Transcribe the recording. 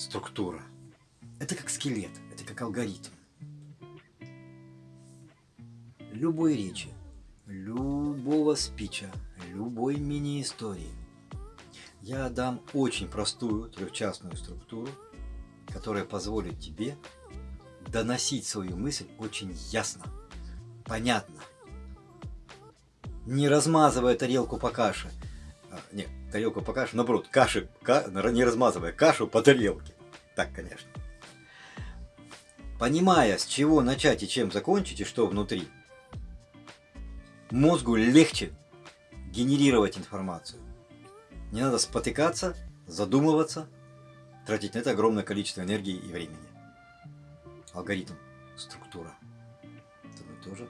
структура. Это как скелет, это как алгоритм. Любой речи, любого спича, любой мини-истории я дам очень простую трехчастную структуру, которая позволит тебе доносить свою мысль очень ясно, понятно, не размазывая тарелку по каше. А, нет, тарелку по каше, наоборот, каши, ка, не размазывая кашу по тарелке. Так, конечно. Понимая, с чего начать и чем закончить, и что внутри, мозгу легче генерировать информацию. Не надо спотыкаться, задумываться, тратить на это огромное количество энергии и времени. Алгоритм, структура. Это тоже